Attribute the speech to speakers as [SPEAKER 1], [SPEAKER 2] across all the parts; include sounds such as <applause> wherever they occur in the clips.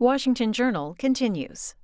[SPEAKER 1] Washington Journal continues.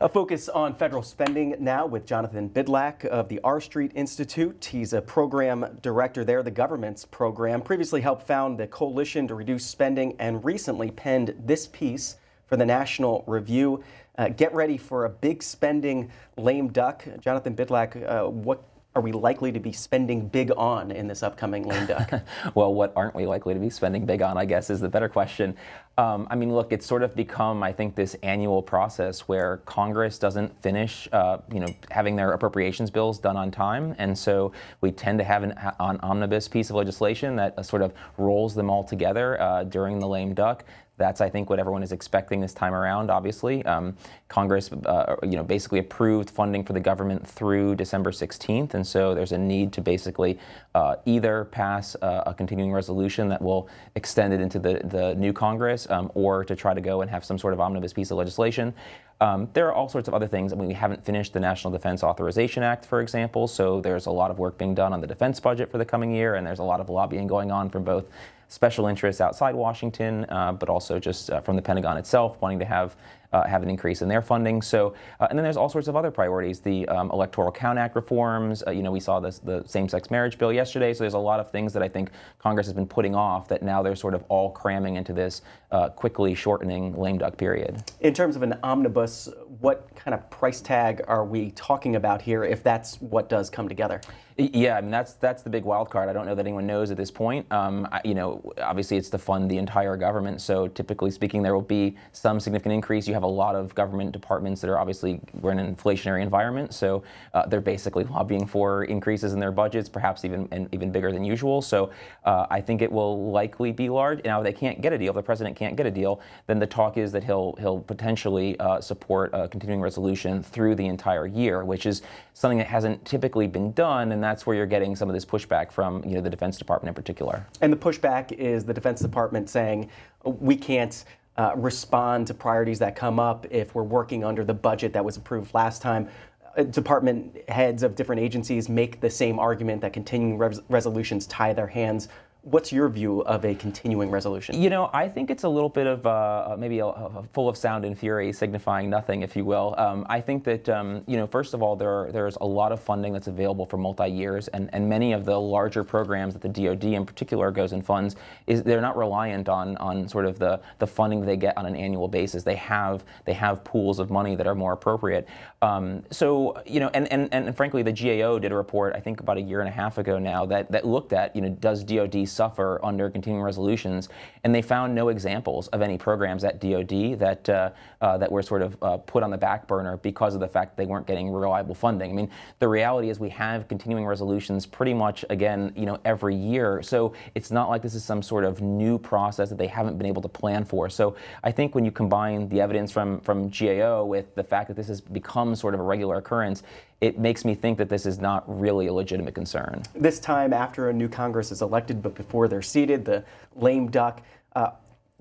[SPEAKER 2] A focus on federal spending now with Jonathan Bydlak of the R Street Institute. He's a program director there, the governance program. Previously helped found the Coalition to Reduce Spending and recently penned this piece for the National Review. Uh, get ready for a big spending lame duck. Jonathan Bydlak, uh, what are we likely to be spending big on in this upcoming lame duck? <laughs>
[SPEAKER 3] well, what aren't we likely to be spending big on, I guess, is the better question. Um, I mean, look, it's sort of become, I think, this annual process where Congress doesn't finish, uh, you know, having their appropriations bills done on time, and so we tend to have an, an omnibus piece of legislation that uh, sort of rolls them all together uh, during the lame duck. That's, I think, what everyone is expecting this time around, obviously. Um, Congress, uh, you know, basically approved funding for the government through December 16th, and so there's a need to basically uh, either pass uh, a continuing resolution that will extend it into the, the new Congress um, or to try to go and have some sort of omnibus piece of legislation. Um, there are all sorts of other things. I mean, we haven't finished the National Defense Authorization Act, for example, so there's a lot of work being done on the defense budget for the coming year, and there's a lot of lobbying going on from both special interests outside Washington, uh, but also just uh, from the Pentagon itself, wanting to have uh, have an increase in their funding. So, uh, and then there's all sorts of other priorities. The um, Electoral Count Act reforms. Uh, you know, we saw this, the same-sex marriage bill yesterday. So there's a lot of things that I think Congress has been putting off that now they're sort of all cramming into this uh, quickly shortening lame duck period.
[SPEAKER 2] In terms of an omnibus, what kind of price tag are we talking about here? If that's what does come together.
[SPEAKER 3] Yeah, I mean that's that's the big wild card. I don't know that anyone knows at this point. Um, I, you know, obviously it's to fund the entire government, so typically speaking, there will be some significant increase. You have have a lot of government departments that are obviously, we're in an inflationary environment, so uh, they're basically lobbying for increases in their budgets, perhaps even even bigger than usual. So uh, I think it will likely be large. Now, if they can't get a deal, if the president can't get a deal, then the talk is that he'll he'll potentially uh, support a continuing resolution through the entire year, which is something that hasn't typically been done, and that's where you're getting some of this pushback from you know the Defense Department in particular.
[SPEAKER 2] And the pushback is the Defense Department saying we can't uh, respond to priorities that come up if we're working under the budget that was approved last time. Uh, department heads of different agencies make the same argument that continuing res resolutions tie their hands What's your view of a continuing resolution?
[SPEAKER 3] You know, I think it's a little bit of uh, uh, maybe a, a full of sound and fury, signifying nothing, if you will. Um, I think that, um, you know, first of all, there there's a lot of funding that's available for multi-years, and, and many of the larger programs that the DoD in particular goes and funds, is they're not reliant on on sort of the the funding they get on an annual basis. They have they have pools of money that are more appropriate. Um, so, you know, and, and and frankly, the GAO did a report I think about a year and a half ago now that that looked at, you know, does DoD suffer under continuing resolutions, and they found no examples of any programs at DoD that uh, uh, that were sort of uh, put on the back burner because of the fact they weren't getting reliable funding. I mean, the reality is we have continuing resolutions pretty much again, you know, every year. So it's not like this is some sort of new process that they haven't been able to plan for. So I think when you combine the evidence from from GAO with the fact that this has become sort of a regular occurrence, it makes me think that this is not really a legitimate concern.
[SPEAKER 2] This time after a new Congress is elected, but before they're seated, the lame duck. Uh,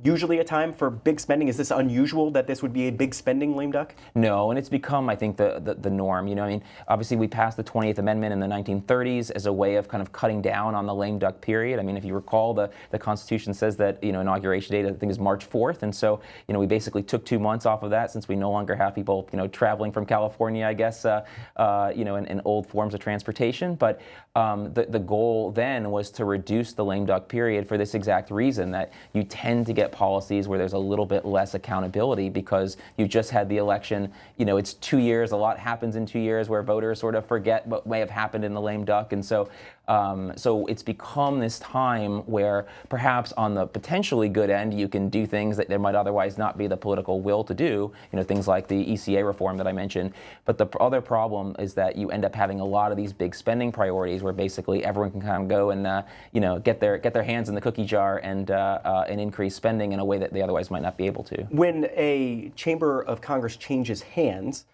[SPEAKER 2] usually a time for big spending? Is this unusual that this would be a big spending lame duck?
[SPEAKER 3] No, and it's become, I think, the, the, the, norm. You know, I mean, obviously we passed the 20th Amendment in the 1930s as a way of kind of cutting down on the lame duck period. I mean, if you recall, the, the Constitution says that, you know, inauguration date, I think, is March 4th. And so, you know, we basically took two months off of that since we no longer have people, you know, traveling from California, I guess, uh, uh, you know, in, in, old forms of transportation. But um, the, the goal then was to reduce the lame duck period for this exact reason, that you tend to get policies where there's a little bit less accountability because you just had the election. You know, it's two years. A lot happens in two years where voters sort of forget what may have happened in the lame duck. And so um, so it's become this time where perhaps on the potentially good end, you can do things that there might otherwise not be the political will to do, you know, things like the ECA reform that I mentioned. But the other problem is that you end up having a lot of these big spending priorities where basically everyone can kind of go and, uh, you know, get their, get their hands in the cookie jar and, uh, uh, and increase spending in a way that they otherwise might not be able to.
[SPEAKER 2] When a chamber of Congress changes hands,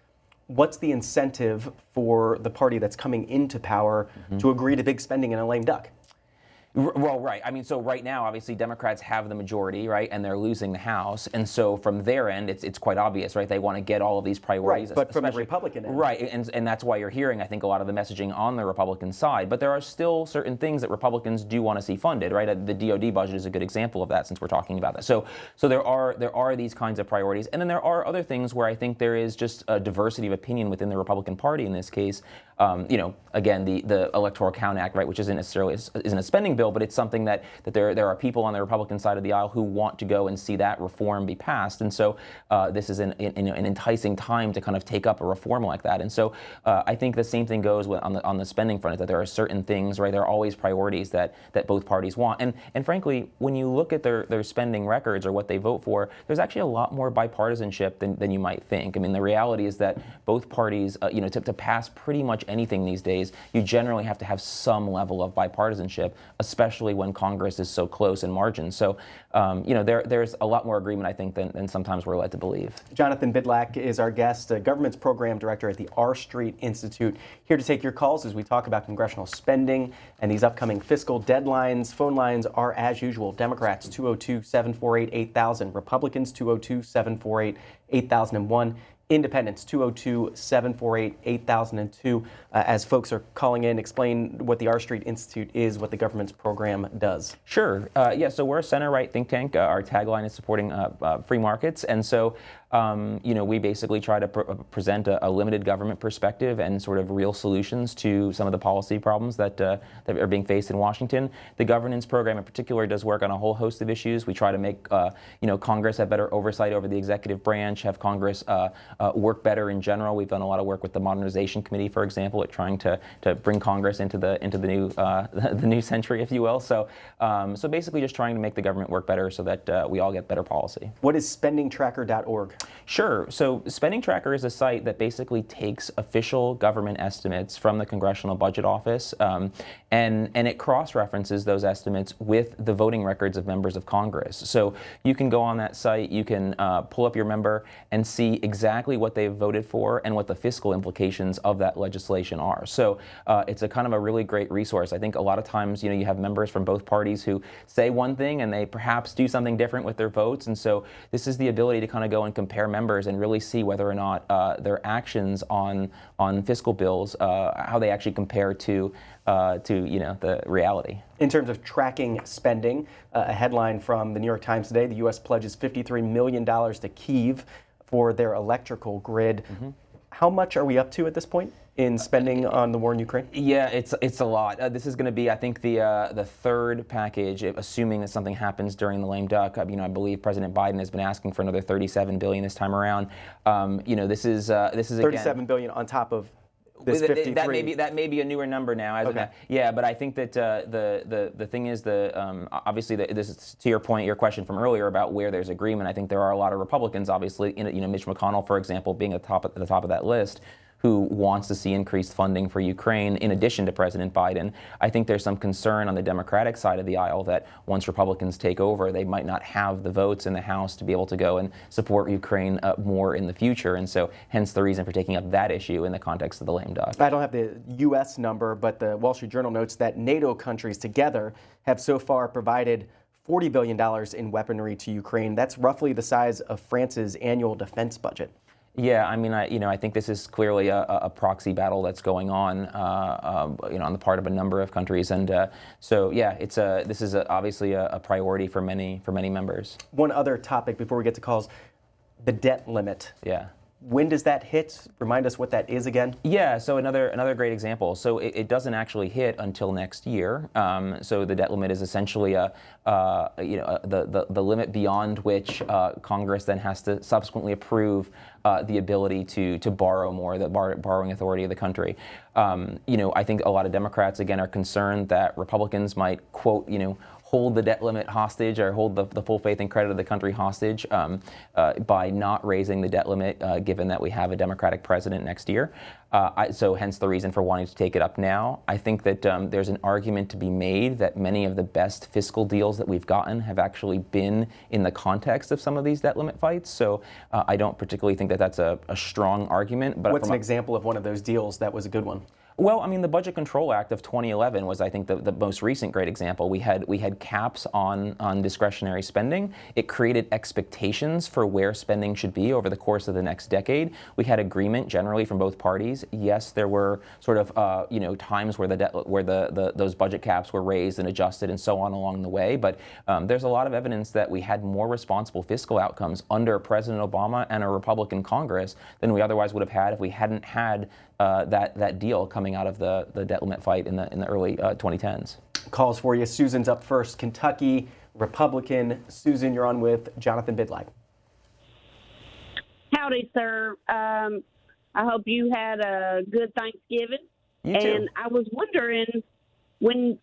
[SPEAKER 2] what's the incentive for the party that's coming into power mm -hmm. to agree to big spending in a lame duck?
[SPEAKER 3] Well, right. I mean, so right now, obviously, Democrats have the majority, right, and they're losing the House, and so from their end, it's it's quite obvious, right? They want to get all of these priorities,
[SPEAKER 2] right? But from the Republican end,
[SPEAKER 3] right, and and that's why you're hearing, I think, a lot of the messaging on the Republican side. But there are still certain things that Republicans do want to see funded, right? Uh, the DoD budget is a good example of that, since we're talking about that. So so there are there are these kinds of priorities, and then there are other things where I think there is just a diversity of opinion within the Republican Party in this case. Um, you know, again, the the Electoral Count Act, right, which isn't necessarily isn't a spending bill, but it's something that that there there are people on the Republican side of the aisle who want to go and see that reform be passed, and so uh, this is an, an, an, enticing time to kind of take up a reform like that. And so uh, I think the same thing goes on the on the spending front, is that there are certain things, right? There are always priorities that that both parties want, and and frankly, when you look at their their spending records or what they vote for, there's actually a lot more bipartisanship than, than you might think. I mean, the reality is that both parties, uh, you know, to, to pass pretty much anything these days, you generally have to have some level of bipartisanship, especially when Congress is so close in margin. So, um, you know, there, there's a lot more agreement, I think, than, than sometimes we're led to believe.
[SPEAKER 2] Jonathan Bydlak is our guest, governance program director at the R Street Institute, here to take your calls as we talk about congressional spending and these upcoming fiscal deadlines. Phone lines are, as usual, Democrats 202 748 8000, Republicans 202 748 8001. Independents 202 748 8002. Uh, as folks are calling in, explain what the R Street Institute is, what the governance program does.
[SPEAKER 3] Sure. Uh, yeah, so we're a center right think tank. Uh, our tagline is supporting uh, uh, free markets. And so um, you know, we basically try to pr present a, a, limited government perspective and sort of real solutions to some of the policy problems that, uh, that are being faced in Washington. The governance program in particular does work on a whole host of issues. We try to make, uh, you know, Congress have better oversight over the executive branch, have Congress uh, uh work better in general. We've done a lot of work with the Modernization Committee, for example, at trying to, to bring Congress into the into the new uh, <laughs> the new century, if you will. So, um, so basically, just trying to make the government work better so that uh, we all get better policy.
[SPEAKER 2] What is spendingtracker.org?
[SPEAKER 3] Sure. So Spending Tracker is a site that basically takes official government estimates from the Congressional Budget Office um, and, and it cross-references those estimates with the voting records of members of Congress. So you can go on that site, you can uh, pull up your member and see exactly what they've voted for and what the fiscal implications of that legislation are. So uh, it's a kind of a really great resource. I think a lot of times, you know, you have members from both parties who say one thing and they perhaps do something different with their votes. And so this is the ability to kind of go and compare members and really see whether or not uh, their actions on on fiscal bills, uh, how they actually compare to uh, to you know the reality.
[SPEAKER 2] In terms of tracking spending, uh, a headline from the New York Times today: the U.S. pledges 53 million dollars to Kiev for their electrical grid. Mm -hmm. How much are we up to at this point in spending on the war in Ukraine?
[SPEAKER 3] Yeah, it's it's a lot. Uh, this is going to be, I think, the uh, the third package, assuming that something happens during the lame duck. Uh, you know, I believe President Biden has been asking for another 37 billion this time around. Um, you know, this is uh, this is
[SPEAKER 2] 37 again, billion on top of this
[SPEAKER 3] That may be that may be a newer number now. okay. yeah, but I think that uh, the the the thing is the um, obviously the, this is to your point, your question from earlier about where there's agreement. I think there are a lot of Republicans, obviously, in, you know, Mitch McConnell, for example, being at the top at the top of that list who wants to see increased funding for Ukraine in addition to President Biden. I think there's some concern on the Democratic side of the aisle that once Republicans take over, they might not have the votes in the House to be able to go and support Ukraine uh, more in the future. And so hence the reason for taking up that issue in the context of the lame duck.
[SPEAKER 2] I don't have the U.S. number, but the Wall Street Journal notes that NATO countries together have so far provided $40 billion in weaponry to Ukraine. That's roughly the size of France's annual defense budget.
[SPEAKER 3] Yeah, I mean, I, you know, I think this is clearly a, a proxy battle that's going on, uh, uh, you know, on the part of a number of countries, and uh, so yeah, it's a this is a, obviously a, a, priority for many for many members.
[SPEAKER 2] One other topic before we get to calls, the debt limit.
[SPEAKER 3] Yeah.
[SPEAKER 2] When does that hit? Remind us what that is again.
[SPEAKER 3] Yeah, so another another great example. So it, it doesn't actually hit until next year. Um, so the debt limit is essentially a uh, you know the, the, the limit beyond which uh, Congress then has to subsequently approve uh, the ability to to borrow more, the bar borrowing authority of the country. Um, you know, I think a lot of Democrats again are concerned that Republicans might quote you know hold the debt limit hostage or hold the, the full faith and credit of the country hostage um, uh, by not raising the debt limit, uh, given that we have a Democratic president next year. Uh, I, so hence the reason for wanting to take it up now. I think that um, there's an argument to be made that many of the best fiscal deals that we've gotten have actually been in the context of some of these debt limit fights. So uh, I don't particularly think that that's a, a strong argument.
[SPEAKER 2] But what's an example of one of those deals that was a good one?
[SPEAKER 3] Well, I mean, the Budget Control Act of 2011 was, I think, the, the most recent great example. We had we had caps on on discretionary spending. It created expectations for where spending should be over the course of the next decade. We had agreement generally from both parties. Yes, there were sort of uh, you know times where the where the, the, those budget caps were raised and adjusted and so on along the way. But um, there's a lot of evidence that we had more responsible fiscal outcomes under President Obama and a Republican Congress than we otherwise would have had if we hadn't had uh, that that deal coming out of the the debt limit fight in the in the early uh, 2010s.
[SPEAKER 2] Calls for you. Susan's up first. Kentucky Republican. Susan, you're on with Jonathan Bydlak.
[SPEAKER 4] Howdy, sir. Um, I hope you had a good Thanksgiving.
[SPEAKER 3] You too.
[SPEAKER 4] And I was wondering when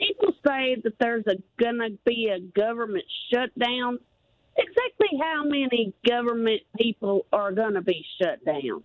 [SPEAKER 4] people say that there's a gonna be a government shutdown, exactly how many government people are gonna be shut down?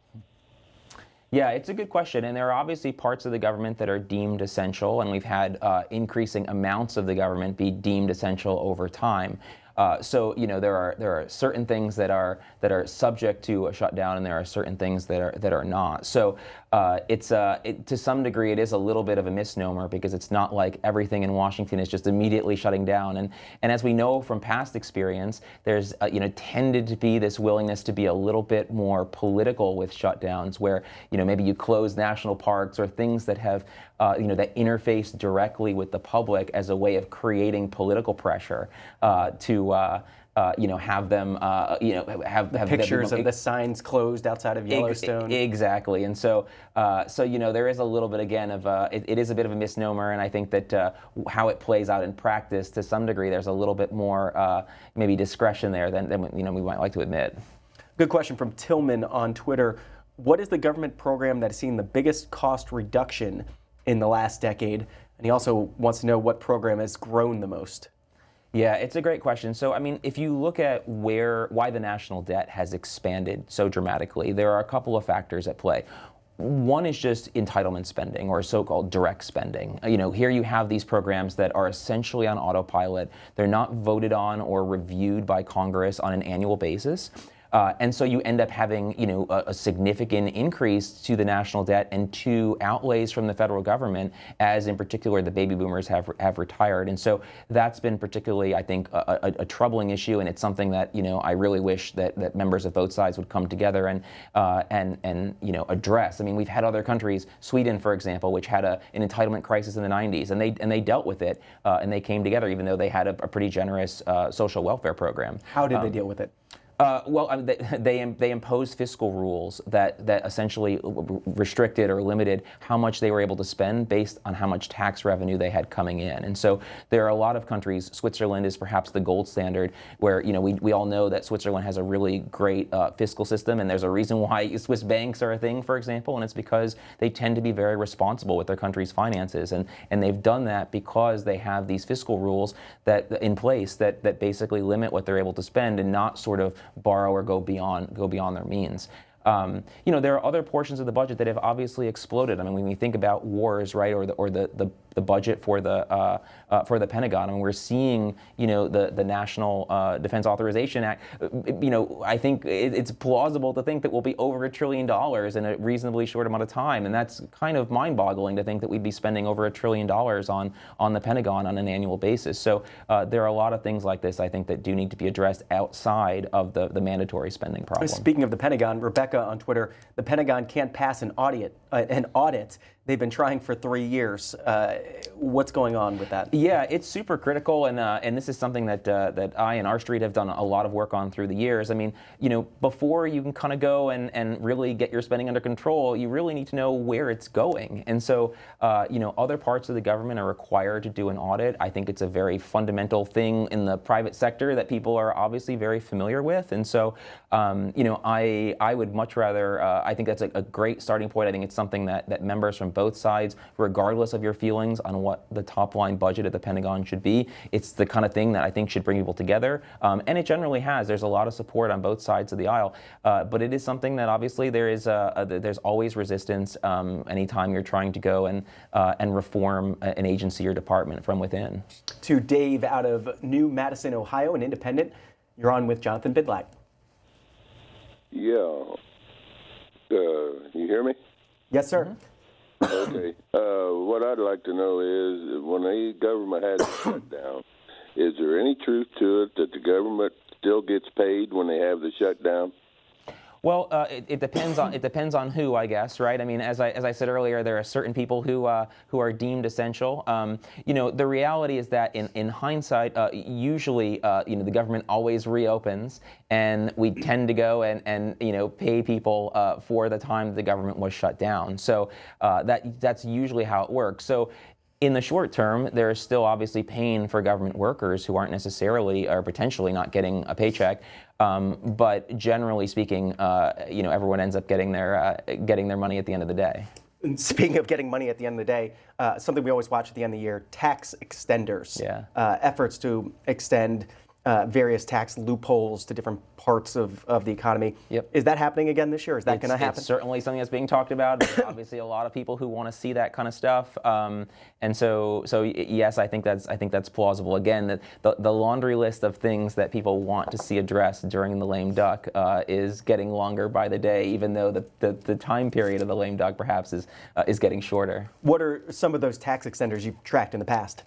[SPEAKER 3] Yeah, it's a good question. And there are obviously parts of the government that are deemed essential, and we've had uh, increasing amounts of the government be deemed essential over time. Uh, so you know there are there are certain things that are that are subject to a shutdown, and there are certain things that are that are not. So uh, it's uh, it, to some degree it is a little bit of a misnomer because it's not like everything in Washington is just immediately shutting down. And and as we know from past experience, there's uh, you know tended to be this willingness to be a little bit more political with shutdowns, where you know maybe you close national parks or things that have uh, you know that interface directly with the public as a way of creating political pressure uh, to uh, you know, have them, uh, you know, have, have
[SPEAKER 2] pictures
[SPEAKER 3] them,
[SPEAKER 2] of the signs closed outside of Yellowstone.
[SPEAKER 3] exactly, and so, uh, so you know, there is a little bit again of uh, it, it is a bit of a misnomer, and I think that uh, how it plays out in practice, to some degree, there's a little bit more uh, maybe discretion there than, than you know we might like to admit.
[SPEAKER 2] Good question from Tillman on Twitter. What is the government program that has seen the biggest cost reduction in the last decade? And he also wants to know what program has grown the most.
[SPEAKER 3] Yeah, it's a great question. So, I mean, if you look at where why the national debt has expanded so dramatically, there are a couple of factors at play. One is just entitlement spending or so-called direct spending. You know, here you have these programs that are essentially on autopilot. They're not voted on or reviewed by Congress on an annual basis. Uh, and so you end up having, you know, a, a, significant increase to the national debt and to outlays from the federal government, as in particular the baby boomers have have retired. And so that's been particularly, I think, a, a, a troubling issue, and it's something that you know I really wish that, that members of both sides would come together and uh, and and you know address. I mean, we've had other countries, Sweden, for example, which had a, an entitlement crisis in the 90s, and they and they dealt with it, uh, and they came together, even though they had a, pretty generous uh, social welfare program.
[SPEAKER 2] How did um, they deal with it?
[SPEAKER 3] Uh, well, I mean, <laughs> they, they, imposed fiscal rules that, that essentially restricted or limited how much they were able to spend based on how much tax revenue they had coming in. And so there are a lot of countries, Switzerland is perhaps the gold standard, where you know we, we all know that Switzerland has a really great uh, fiscal system, and there's a reason why <laughs> Swiss banks are a thing, for example, and it's because they tend to be very responsible with their country's finances. And, and they've done that because they have these fiscal rules that in place that, that basically limit what they're able to spend and not sort of borrow or go beyond go beyond their means. Um, you know, there are other portions of the budget that have obviously exploded. I mean, when we think about wars, right, or the, or the, the, the budget for the uh, uh, for the Pentagon, and we're seeing, you know, the the National uh, Defense Authorization Act. You know, I think it, it's plausible to think that we'll be over a trillion dollars in a reasonably short amount of time, and that's kind of mind-boggling to think that we'd be spending over a trillion dollars on on the Pentagon on an annual basis. So uh, there are a lot of things like this, I think, that do need to be addressed outside of the the mandatory spending problem.
[SPEAKER 2] Speaking of the Pentagon, Rebecca on Twitter, the Pentagon can't pass an audit uh, an audit they've been trying for three years. Uh, what's going on with that?
[SPEAKER 3] Yeah, it's super critical, and uh, and this is something that uh, that I and R Street have done a lot of work on through the years. I mean, you know, before you can kind of go and and really get your spending under control, you really need to know where it's going. And so, uh, you know, other parts of the government are required to do an audit. I think it's a very fundamental thing in the private sector that people are obviously very familiar with. And so, um, you know, I I would much rather. Uh, I think that's a, a great starting point. I think it's something that that members from both sides, regardless of your feelings on what the top line budget at the Pentagon should be. It's the kind of thing that I think should bring people together. Um, and it generally has. There's a lot of support on both sides of the aisle. Uh, but it is something that obviously there is a, a, there's always resistance um, anytime you're trying to go and, uh, and reform an agency or department from within.
[SPEAKER 2] To Dave out of New Madison, Ohio, an independent. You're on with Jonathan Bydlak.
[SPEAKER 5] Yeah. Uh, you hear me?
[SPEAKER 2] Yes, sir. Mm -hmm.
[SPEAKER 5] Okay. Uh, what I'd like to know is when the government has a shutdown, is there any truth to it that the government still gets paid when they have the shutdown?
[SPEAKER 3] Well, uh, it, it, depends on it depends on who, I guess, right? I mean, as I, as I said earlier, there are certain people who uh, who are deemed essential. Um, you know, the reality is that in in hindsight, uh, usually, uh, you know, the government always reopens, and we tend to go and and you know pay people uh, for the time the government was shut down. So uh, that that's usually how it works. So in the short term, there is still obviously pain for government workers who aren't necessarily or potentially not getting a paycheck. Um, but generally speaking, uh, you know, everyone ends up getting their uh, getting their money at the end of the day.
[SPEAKER 2] And speaking of getting money at the end of the day, uh, something we always watch at the end of the year: tax extenders.
[SPEAKER 3] Yeah.
[SPEAKER 2] Uh, efforts to extend uh, various tax loopholes to different parts of, of the economy.
[SPEAKER 3] Yep.
[SPEAKER 2] Is that happening again this year? Is that going to happen?
[SPEAKER 3] It's certainly something that's being talked about. There's <coughs> obviously, a lot of people who want to see that kind of stuff, um, and so, so yes, I think that's I think that's plausible. Again, the, the, the laundry list of things that people want to see addressed during the lame duck uh, is getting longer by the day, even though the, the, the time period of the lame duck perhaps is uh, is getting shorter.
[SPEAKER 2] what are some of those tax extenders you've tracked in the past?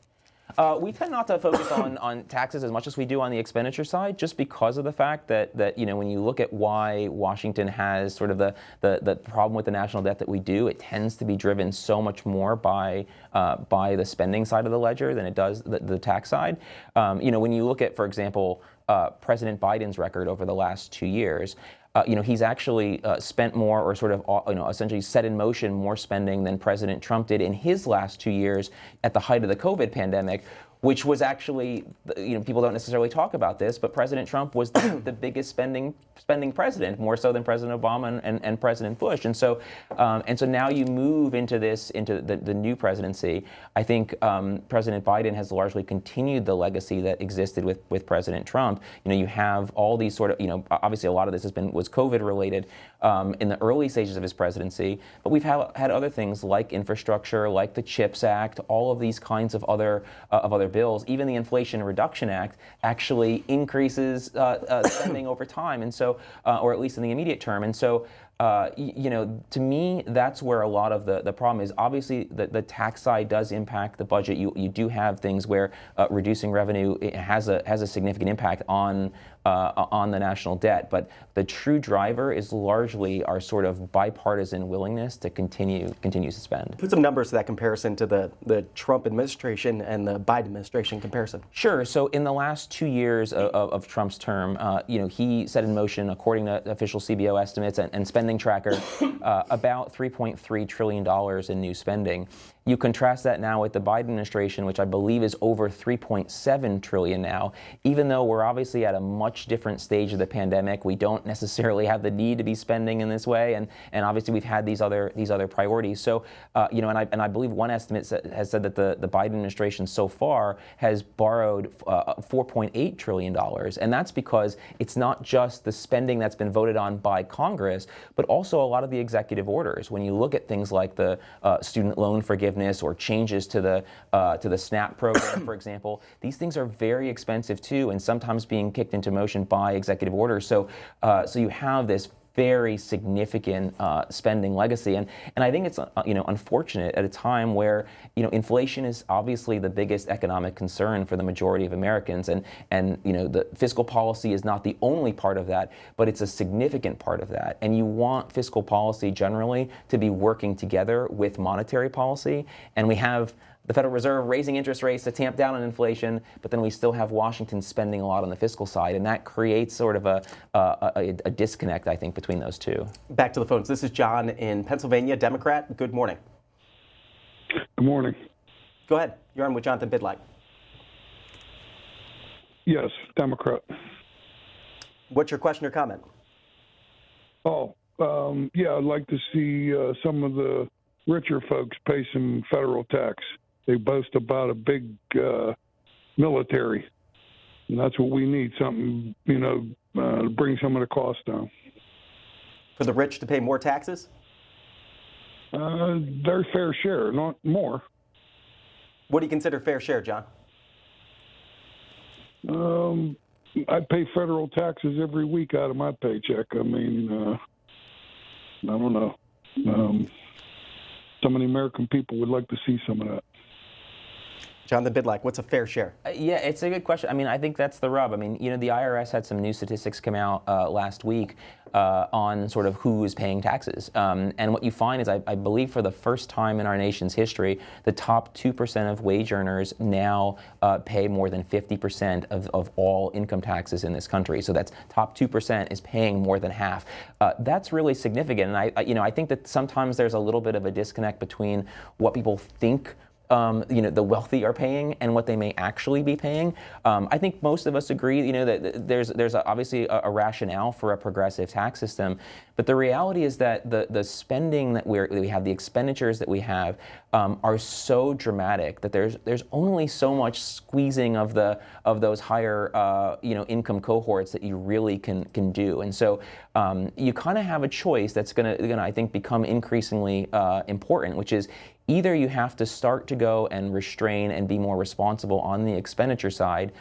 [SPEAKER 3] Uh, we tend not to focus on, <coughs> on taxes as much as we do on the expenditure side, just because of the fact that, that you know when you look at why Washington has sort of the, the, the problem with the national debt that we do, it tends to be driven so much more by uh, by the spending side of the ledger than it does the, the tax side. Um, you know when you look at, for example, uh, President Biden's record over the last two years. Uh, you know, he's actually uh, spent more, or sort of, uh, you know, essentially set in motion more spending than President Trump did in his last two years at the height of the COVID pandemic, which was actually, you know, people don't necessarily talk about this, but President Trump was the, <clears throat> the biggest spending spending president, more so than President Obama and, and, and President Bush. And so, um, and so now you move into this, into the, the new presidency. I think um, President Biden has largely continued the legacy that existed with, with President Trump. You know, you have all these sort of, you know, obviously a lot of this has been was COVID related um, in the early stages of his presidency, but we've had, had other things like infrastructure, like the CHIPS Act, all of these kinds of other uh, of other bills. Even the Inflation Reduction Act actually increases uh, uh, <coughs> spending over time, and so, uh, or at least in the immediate term, and so. Uh, you know, to me, that's where a lot of the, the problem is. Obviously, the, the tax side does impact the budget. You, you do have things where uh, reducing revenue it has a has a significant impact on uh, on the national debt. But the true driver is largely our sort of bipartisan willingness to continue continue to spend.
[SPEAKER 2] Put some numbers to that comparison to the, the Trump administration and the Biden administration comparison.
[SPEAKER 3] Sure. So in the last two years of, of, of Trump's term, uh, you know, he set in motion, according to official CBO estimates and, and spending tracker, <coughs> uh, about 3.3 trillion dollars in new spending. You contrast that now with the Biden administration, which I believe is over 3.7 trillion now. Even though we're obviously at a much different stage of the pandemic, we don't necessarily have the need to be spending in this way, and and obviously we've had these other these other priorities. So uh, you know, and I and I believe one estimate has said that the the Biden administration so far has borrowed uh, 4.8 trillion dollars, and that's because it's not just the spending that's been voted on by Congress, but also a lot of the executive orders. When you look at things like the uh, student loan forgiveness or changes to the uh, to the SNAP program, for <coughs> example, these things are very expensive too, and sometimes being kicked into motion by executive orders. So, uh, so you have this very significant uh, spending legacy, and and I think it's uh, you know unfortunate at a time where you know inflation is obviously the biggest economic concern for the majority of Americans, and and you know the fiscal policy is not the only part of that, but it's a significant part of that, and you want fiscal policy generally to be working together with monetary policy, and we have the Federal Reserve raising interest rates to tamp down on inflation, but then we still have Washington spending a lot on the fiscal side, and that creates sort of a, a, a, a disconnect, I think, between those two.
[SPEAKER 2] Back to the phones. This is John in Pennsylvania, Democrat. Good morning.
[SPEAKER 6] Good morning.
[SPEAKER 2] Go ahead. You're on with Jonathan Bydlak.
[SPEAKER 6] Yes, Democrat.
[SPEAKER 2] What's your question or comment?
[SPEAKER 6] Oh, um, yeah, I'd like to see uh, some of the richer folks pay some federal tax. They boast about a big uh, military, and that's what we need. Something, you know, uh, to bring some of the costs down.
[SPEAKER 2] For the rich to pay more taxes?
[SPEAKER 6] Uh, their fair share, not more.
[SPEAKER 2] What do you consider fair share, John?
[SPEAKER 6] Um, I pay federal taxes every week out of my paycheck. I mean, uh, I don't know. Um, some of the American people would like to see some of that.
[SPEAKER 2] Jonathan Bydlak, what's a fair share?
[SPEAKER 3] Uh, yeah, it's a good question. I mean, I think that's the rub. I mean, you know, the IRS had some new statistics come out uh, last week uh, on sort of who is paying taxes. Um, and what you find is, I, I, believe for the first time in our nation's history, the top 2% of wage earners now uh, pay more than 50% of, of all income taxes in this country. So that's top 2% is paying more than half. Uh, that's really significant. And I, I, you know, I think that sometimes there's a little bit of a disconnect between what people think um, you know, the wealthy are paying and what they may actually be paying. Um, I think most of us agree, you know, that there's there's a, obviously a, a, rationale for a progressive tax system, but the reality is that the the spending that, we that we have, the expenditures that we have, um, are so dramatic that there's there's only so much squeezing of the of those higher uh, you know income cohorts that you really can can do, and so um, you kind of have a choice that's going to I think become increasingly uh, important, which is either you have to start to go and restrain and be more responsible on the expenditure side,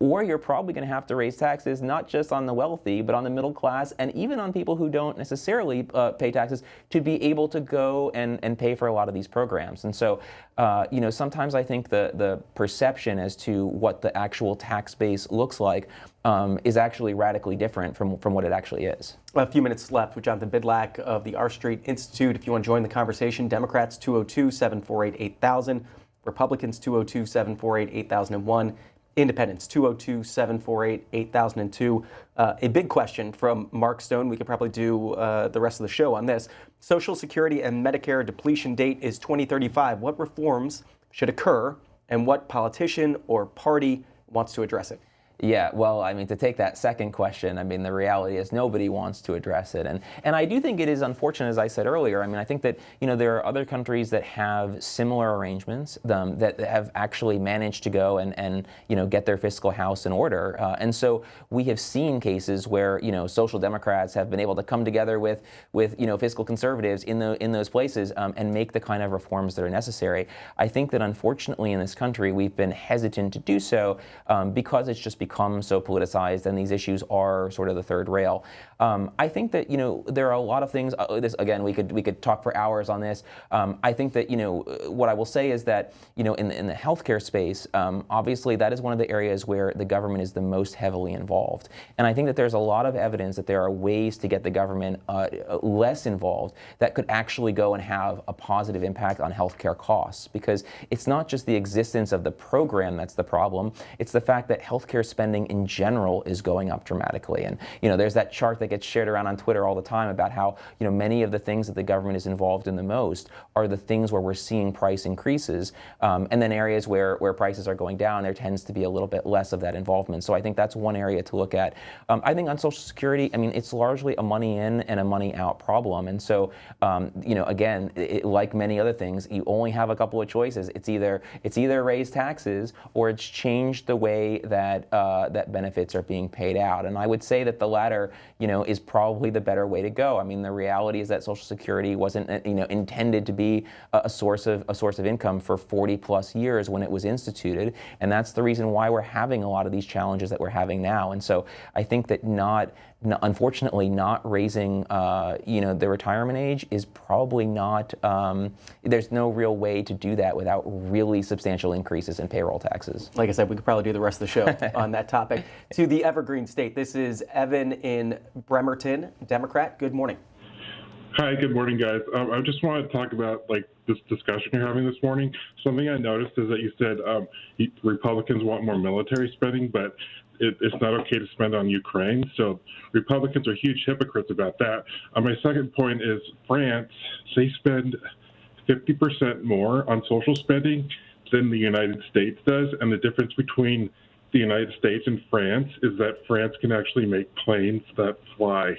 [SPEAKER 3] or you're probably going to have to raise taxes not just on the wealthy, but on the middle class and even on people who don't necessarily uh, pay taxes to be able to go and, and pay for a lot of these programs. And so, uh, you know, sometimes I think the, the perception as to what the actual tax base looks like um, is actually radically different from, from what it actually is.
[SPEAKER 2] A few minutes left with Jonathan Bydlak of the R Street Institute. If you want to join the conversation, Democrats 202 748 8000, Republicans 202 748 8001. Independents, 202 748 8002. Uh, a big question from Mark Stone. We could probably do uh, the rest of the show on this. Social Security and Medicare depletion date is 2035. What reforms should occur, and what politician or party wants to address it?
[SPEAKER 3] Yeah, well, I mean, to take that second question, I mean, the reality is nobody wants to address it. And, and I do think it is unfortunate, as I said earlier. I mean, I think that, you know, there are other countries that have similar arrangements um, that have actually managed to go and, and, you know, get their fiscal house in order. Uh, and so we have seen cases where, you know, social democrats have been able to come together with, with you know, fiscal conservatives in, the, in those places um, and make the kind of reforms that are necessary. I think that unfortunately in this country, we've been hesitant to do so um, because it's just become so politicized and these issues are sort of the third rail. Um, I think that you know there are a lot of things. Uh, this again, we could we could talk for hours on this. Um, I think that you know what I will say is that you know in the, in the healthcare space, um, obviously that is one of the areas where the government is the most heavily involved, and I think that there's a lot of evidence that there are ways to get the government uh, less involved that could actually go and have a positive impact on healthcare costs because it's not just the existence of the program that's the problem; it's the fact that healthcare spending in general is going up dramatically. And you know, there's that chart that gets shared around on Twitter all the time about how you know many of the things that the government is involved in the most are the things where we're seeing price increases, um, and then areas where where prices are going down, there tends to be a little bit less of that involvement. So I think that's one area to look at. Um, I think on Social Security, I mean, it's largely a money in and a money out problem, and so um, you know, again, it, like many other things, you only have a couple of choices. It's either it's either raise taxes or it's change the way that uh, that benefits are being paid out. And I would say that the latter, you know, is probably the better way to go. I mean, the reality is that Social Security wasn't, uh, you know, intended to be a source of a source of income for 40 plus years when it was instituted, and that's the reason why we're having a lot of these challenges that we're having now. And so I think that not unfortunately, not raising, uh, you know, the retirement age is probably not. Um, there's no real way to do that without really substantial increases in payroll taxes.
[SPEAKER 2] Like I said, we could probably do the rest of the show <laughs> on that topic. To the Evergreen State, this is Evan in Bremerton, Democrat. Good morning.
[SPEAKER 7] Hi, good morning, guys. Um, I just want to talk about like this discussion you're having this morning. Something I noticed is that you said um, Republicans want more military spending, but it, it's not okay to spend on Ukraine. So Republicans are huge hypocrites about that. Uh, my second point is France. They spend 50% more on social spending than the United States does, and the difference between the United States and France is that France can actually make planes that fly.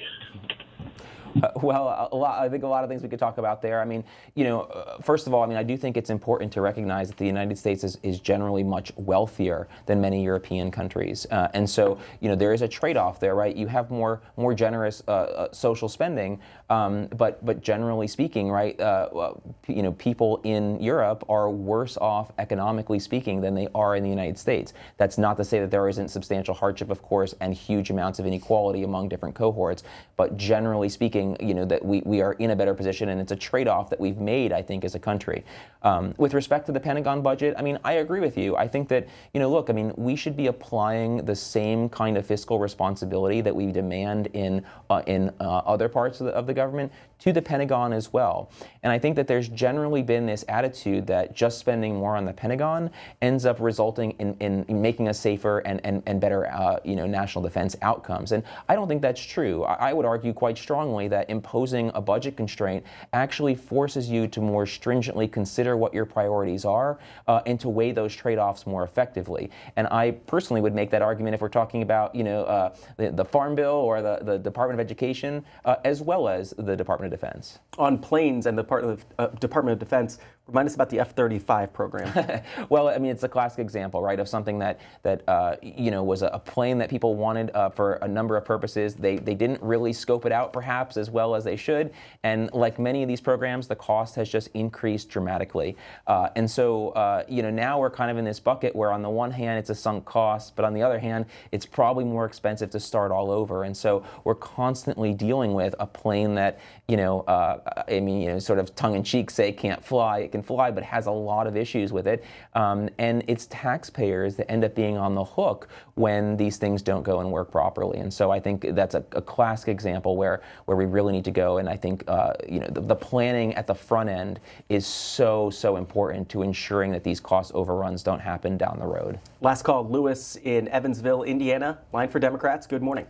[SPEAKER 3] Uh, <laughs> well, lot, I think a lot of things we could talk about there. I mean, you know, uh, first of all, I mean, I do think it's important to recognize that the United States is, is generally much wealthier than many European countries, uh, and so you know there is a trade-off there, right? You have more more generous uh, uh, social spending, um, but but generally speaking, right, uh, you know, people in Europe are worse off economically speaking than they are in the United States. That's not to say that there isn't substantial hardship, of course, and huge amounts of inequality among different cohorts, but generally speaking thinking, you know, that we, we are in a better position and it's a trade-off that we've made, I think, as a country. Um, with respect to the Pentagon budget, I mean, I agree with you. I think that, you know, look, I mean, we should be applying the same kind of fiscal responsibility that we demand in uh, in uh, other parts of the, of the government to the Pentagon as well. And I think that there's generally been this attitude that just spending more on the Pentagon ends up resulting in, in, in making us safer and, and, and better, uh, you know, national defense outcomes. And I don't think that's true. I, I would argue quite strongly that imposing a budget constraint actually forces you to more stringently consider what your priorities are uh, and to weigh those trade-offs more effectively. And I personally would make that argument if we're talking about, you know, uh, the, the, Farm Bill or the, the Department of Education, uh, as well as the Department of Defense.
[SPEAKER 2] On planes and the part of, uh, Department of Defense, Remind us about the F-35 program. <laughs>
[SPEAKER 3] well, I mean, it's a classic example, right, of something that that uh, you know was a, plane that people wanted uh, for a number of purposes. They they didn't really scope it out, perhaps, as well as they should. And like many of these programs, the cost has just increased dramatically. Uh, and so, uh, you know, now we're kind of in this bucket where, on the one hand, it's a sunk cost, but on the other hand, it's probably more expensive to start all over. And so, we're constantly dealing with a plane that, you know, uh, I mean, you know, sort of tongue-in-cheek say can't fly. It can can fly, but has a lot of issues with it. Um, and it's taxpayers that end up being on the hook when these things don't go and work properly. And so I think that's a, a classic example where, where we really need to go. And I think uh, you know the, the planning at the front end is so, so important to ensuring that these cost overruns don't happen down the road.
[SPEAKER 2] Last call, Lewis in Evansville, Indiana. Line for Democrats. Good morning.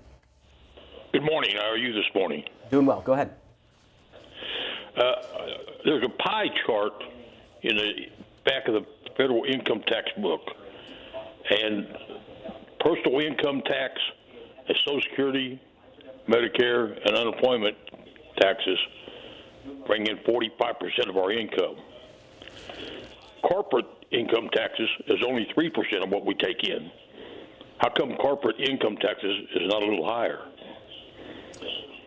[SPEAKER 8] Good morning. How are you this morning?
[SPEAKER 2] Doing well. Go ahead.
[SPEAKER 8] Uh, there's a pie chart in the back of the federal income tax book. And personal income tax and Social Security, Medicare, and unemployment taxes bring in 45% of our income. Corporate income taxes is only 3% of what we take in. How come corporate income taxes is not a little higher?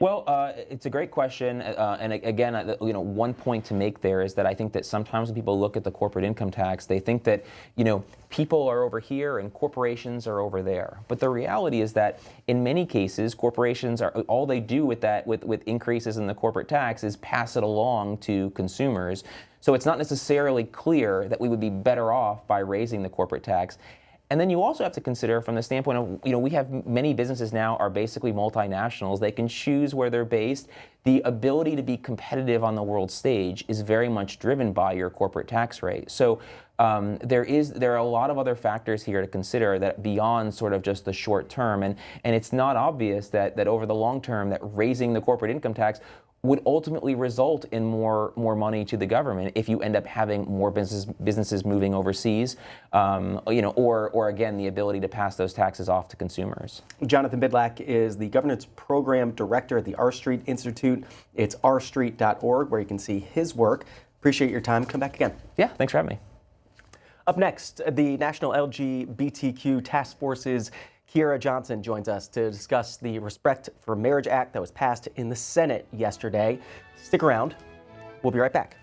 [SPEAKER 3] Well, uh, it's a great question, uh, and again, uh, you know, one point to make there is that I think that sometimes when people look at the corporate income tax, they think that you know people are over here and corporations are over there. But the reality is that in many cases, corporations are all they do with that with with increases in the corporate tax is pass it along to consumers. So it's not necessarily clear that we would be better off by raising the corporate tax. And then you also have to consider from the standpoint of, you know, we have many businesses now are basically multinationals. They can choose where they're based. The ability to be competitive on the world stage is very much driven by your corporate tax rate. So um, there is there are a lot of other factors here to consider that beyond sort of just the short term, and and it's not obvious that that over the long term that raising the corporate income tax would ultimately result in more more money to the government if you end up having more business businesses moving overseas, um, you know, or or again the ability to pass those taxes off to consumers.
[SPEAKER 2] Jonathan Bydlak is the governance program director at the R Street Institute. It's rstreet.org where you can see his work. Appreciate your time. Come back again.
[SPEAKER 3] Yeah, thanks for having me.
[SPEAKER 2] Up next, the National LGBTQ Task Force's Kierra Johnson joins us to discuss the Respect for Marriage Act that was passed in the Senate yesterday. Stick around. We'll be right back.